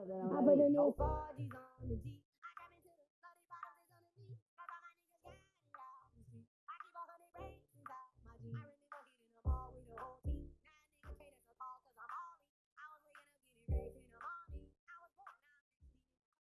I put